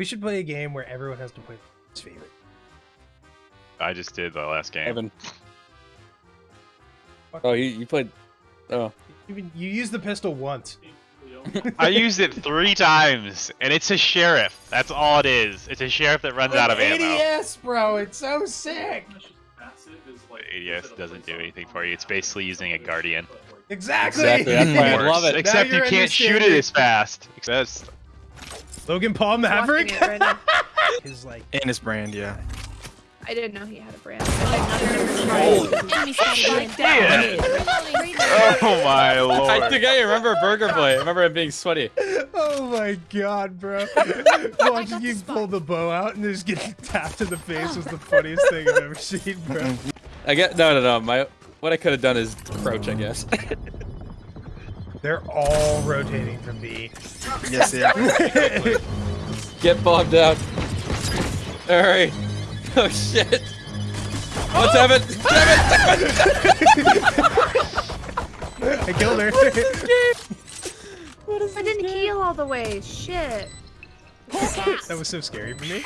We should play a game where everyone has to play his favorite. I just did the last game. Evan. Oh, you, you played. Oh. Even you used the pistol once. I used it three times, and it's a sheriff. That's all it is. It's a sheriff that runs out of ammo. ADS, bro. It's so sick. The ADS doesn't do anything for you. It's basically using a guardian. Exactly. Exactly. That's why I love it. Except Now you can't shoot it as fast. That's Logan Paul Maverick. Watching right. His like And his brand, yeah. I didn't know he had a brand. Enemy spotted down. oh my lord. I think I remember Burger Boy. I remember it being sweaty. Oh my god, bro. Watching you pull the bow out and just getting tapped in the face was the funniest thing I've ever seen, bro. I get no, no, no. My what I could have done is crouch, I guess. They're all rotating from B. Yes, yeah. get bombed out. All right. Oh shit. Oh, oh! What's Evan? I killed her. I didn't heal all the way. Shit. that was so scary for me.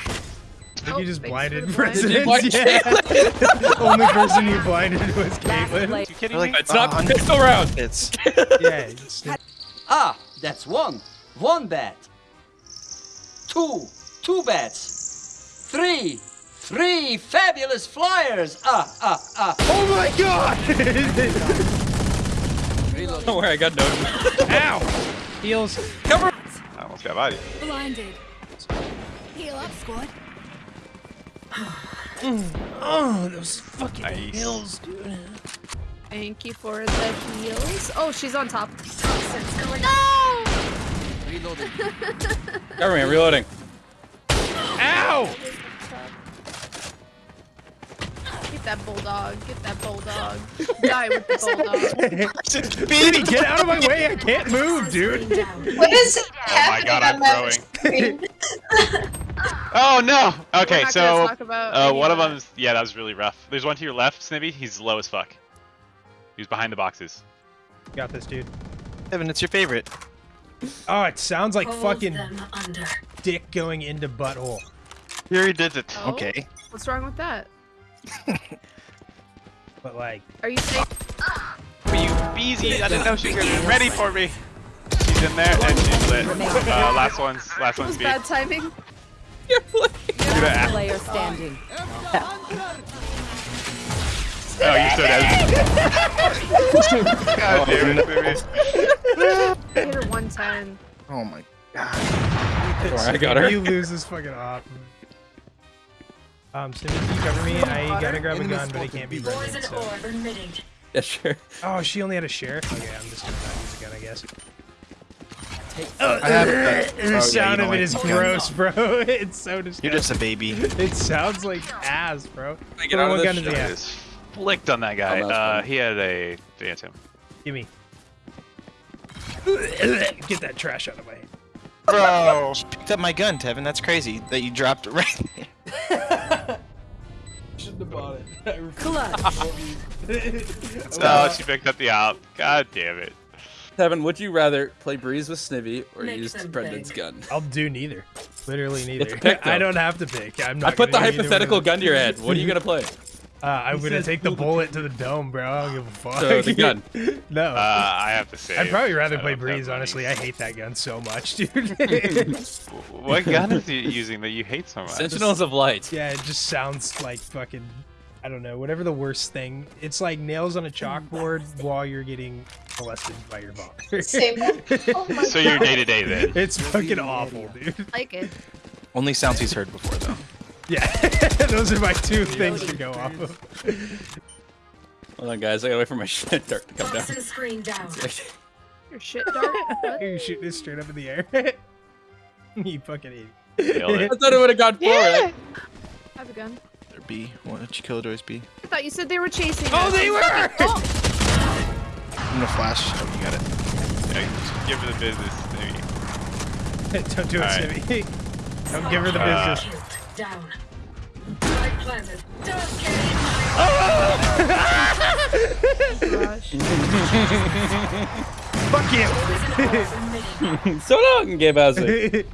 I think Oh, you just blinded for the blind. Did you presidents. blind Yeah. Only person you blinded was Caitlyn. you kidding Like, me? It's not Uh, pistol round. It's Yeah. it's- Ah, that's one. One bat. Two. Two bats. Three. Three fabulous flyers. Ah, ah, ah. Oh my god! Don't worry, I got no. Ow! Heals. Cover. I almost got body. Blinded. Heal up, squad. Oh, those fucking Nice. heals, dude. Thank you for the heals. Oh, she's on top. No! Reloading. Cover reloading. Ow! Get that bulldog. Get that bulldog. Die with the bulldog. Baby, get out of my way! I can't move, dude. What is happening? Oh my god, I'm throwing. Oh no! Okay, so talk about uh, one of that. them's yeah, that was really rough. There's one to your left, Snibby. He's low as fuck. He's behind the boxes. Got this, dude. Evan, it's your favorite. Oh, it sounds like fucking dick going into butthole. Here he did it. Oh? Okay. What's wrong with that? But like, Are you saying For you, Beezy, I didn't know she was ready for me. She's in there and she's lit. Uh, last one's last it one's was B. bad timing? You're gonna Player standing. Oh, you're so dead. God damn it, Snibby. I hit her 110. Oh my god. Don't worry, I got her. you lose this fucking awesome. Um, Cindy, can you cover me? I gotta grab a gun, but it can't be Brendan, so. Yeah, sure. Oh, she only had a share? Okay, I'm just gonna not use a gun, I guess. I have a The Oh, sound yeah, of it is gross, bro. It's so disgusting. You're just a baby. It sounds like ass, bro. I get out of one this gun in the shit? ass. Flicked on that guy. Oh, that Uh, he had a phantom. Gimme. Get that trash out of my hand. Bro. She picked up my gun, Tevin. That's crazy that you dropped it right there. Shouldn't have bought it. Clutch. Oh, she picked up the op. God damn it. Tevin, would you rather play Breeze with Snivy or Make use Brendan's big. gun? I'll do neither. Literally neither. Pick, I don't have to pick. I'm not I put the gonna do either hypothetical gun to your head. What are you gonna play? Uh, I'm gonna take the bullet to the dome, bro. I don't give a fuck. So, the gun. no. Uh, I have to say. I'd probably rather I play Breeze, honestly. I hate that gun so much, dude. What gun is he using that you hate so much? Sentinels of Light. yeah, it just sounds like fucking, I don't know, whatever the worst thing. It's like nails on a chalkboard while you're getting molested by your father. Same. Oh my So you're day to day then. It's fucking awful, dude. Like it. Only sounds he's heard before, though. Yeah, those are my two things to go off of. Hold on, guys. I gotta wait for my shit dart to come down. Screen down. Your shit dart? What? You're shooting it straight up in the air. you fucking idiot. I thought it would have gone forward. I have a gun. Or B. Why don't you kill Doors B? I thought you said they were chasing Oh, us. they were! Oh, I'm gonna flash. Oh, you got it. Yeah, give her the business, maybe. Don't do it, Alright. Simmy. Don't give her the Uh, business. Down. Light planted. Don't get gosh. Fuck you! so long, Gabe Housley.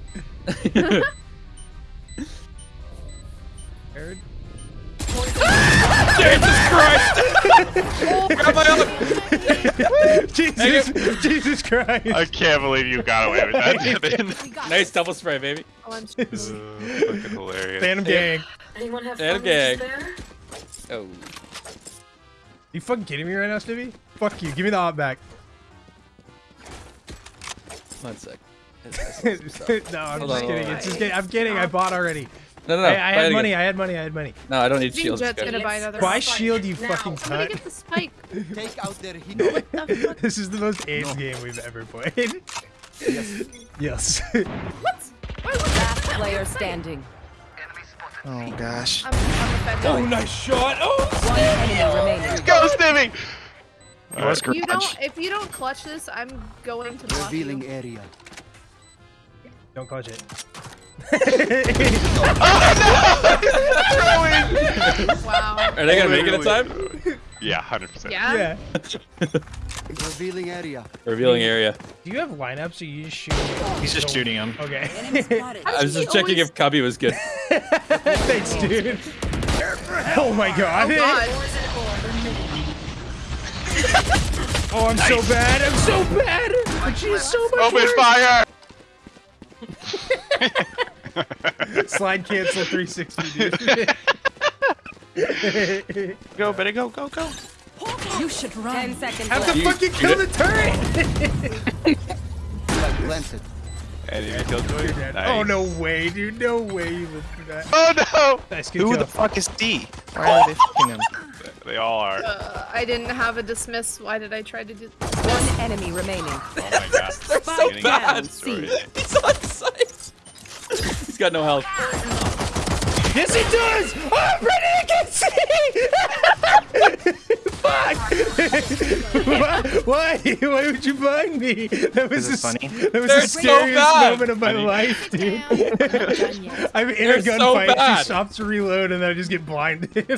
Grab my own. Jesus, Jesus Christ. I can't believe you got away with that, Nice double spray, baby. Oh, I'm Uh, fucking hilarious. Phantom gang. Anyone have Phantom gang. there? Oh. You fucking kidding me right now, Stevie? Fuck you. Give me the op back. One sec. no, I'm Hold just on, kidding. hold It's just kidding. I'm kidding. I bought already. No, no, no. I, I buy it had again. money. I had money. I had money. No, I don't need Being shields. Jet's Good. gonna buy another. Why Fight shield you now. fucking Somebody cunt? get the spike. Take out their hero. What the fuck? This is the most AIDS game we've ever played. yes. Last player standing. Oh gosh. I'm, I'm. Oh, nice shot. Oh, One enemy remaining. Go, Stevie! It was If you garage. don't, if you don't clutch this, I'm going to block Revealing you. area. Don't clutch it. Wow. Are they gonna make it in time? Yeah, 100%. Yeah. Yeah. Revealing area. Revealing area. Do you have lineups or you just shoot? He's just shooting him. Okay. I was just checking if Cubby was good. Thanks, dude. Oh my god. Oh god. Oh, I'm so bad. I'm so bad. But she's so much Open worse. fire! Slide cancel 360, dude. Go, better go, go, go. You should run. Ten seconds Have left. to You- fucking kill did- the turret. Flag planted. Enemy killjoy. Nice. Oh no way, dude. No way you lived through that. Oh no! Nice good Who kill. the fuck is D? Why are they fucking him? They all are. Uh, I didn't have a dismiss. Why did I try to do? One enemy remaining. Oh my god. They're so Getting bad. destroyed. He's on sight. He's got no health. Yes, he does. Oh, I'm ready to get Fuck. Why? Why? Why would you bind me? That was Is it the funny? That was They're the so scariest bad. moment of my Funny. life, dude. I'm in They're a so gunfight. bad. she stops to reload, and then I just get blinded.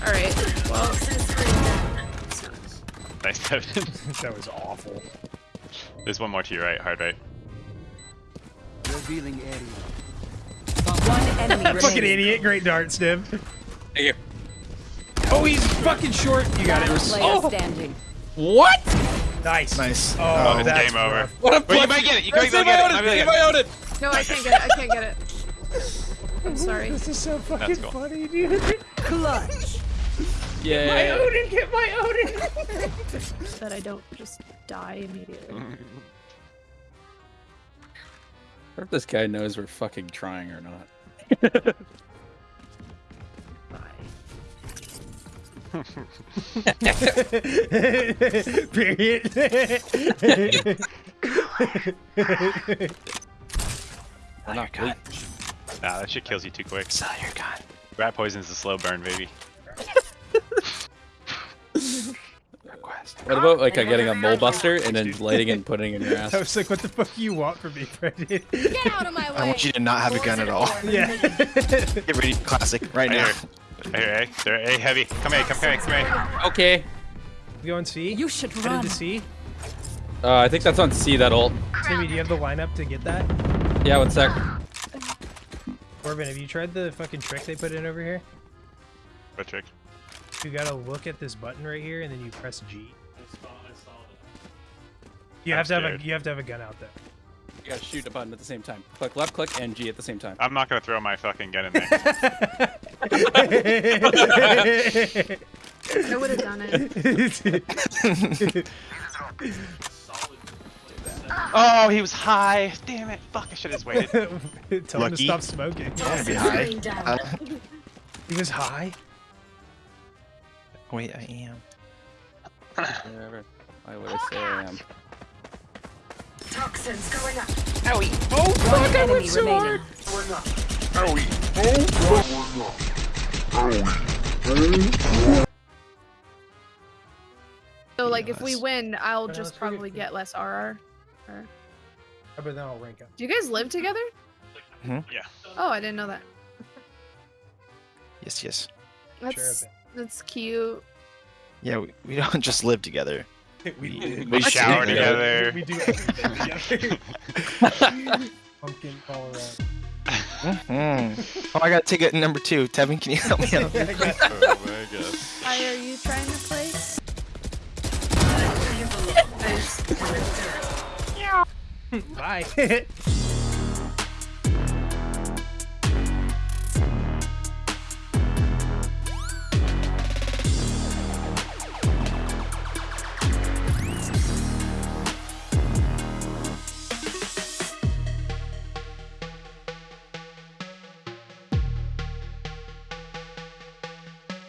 All right. Well, Nice, Devin. that was awful. There's one more to your right, hard right. Revealing area. One enemy remaining. Fucking idiot. Great dart, Stiv. Thank you. Oh, he's fucking short. You got it. Oh, standing. What? nice. Nice. Oh, Oh, it's that's game over. rough. What a Wait, you might get it. You might get it. Odin, Might get my it. No, I can't get it. I can't get it. I'm sorry. This is so fucking cool. funny, dude. Clutch. My Odin, get my Odin. That I don't just die immediately. I wonder if this guy knows we're fucking trying or not. Period. We're not God. Nah, that shit kills you too quick. Sell your gun. Rat poison's a slow burn, baby. What about like uh, getting a mole buster and then lighting it and putting it in your ass? I was like, what the fuck do you want from me, Brendan? Get out of my way. I want you to not have a gun at all. yeah. Get ready for classic right Right now. here. hey, here, eh? They're A heavy. Come here, come here, come here. Okay. You going C? You should Headed run. to C? Uh, I think that's on C, that ult. Timmy, do you have the lineup to get that? Yeah, one sec. Corbin, have you tried the fucking trick they put in over here? What trick? You gotta look at this button right here, and then you press G. You I'm have to have a you have to have a gun out there. You gotta shoot a button at the same time. Click left, click, and G at the same time. I'm not gonna throw my fucking gun in there. I would have done it. oh, he was high. Damn it. Fuck, I should have just waited. Tell him to Lucky. stop smoking. Be high. Uh, He was high. wait, I am. Whatever. Why would say I am? Toxins going up. Oh One fuck! I went so remaining. hard. So like, if we win, I'll just probably get less RR. But then I'll rank up. Do you guys live together? Mhm. Yeah. Oh, I didn't know that. Yes, yes. That's that's cute. Yeah, we, we don't just live together. Been. We, We shower together. We do everything together. Pumpkin all around. Mm. Oh, I got ticket number two. Tevin, can you help me out? Oh my god. Why are you trying to play? Base to its Bye.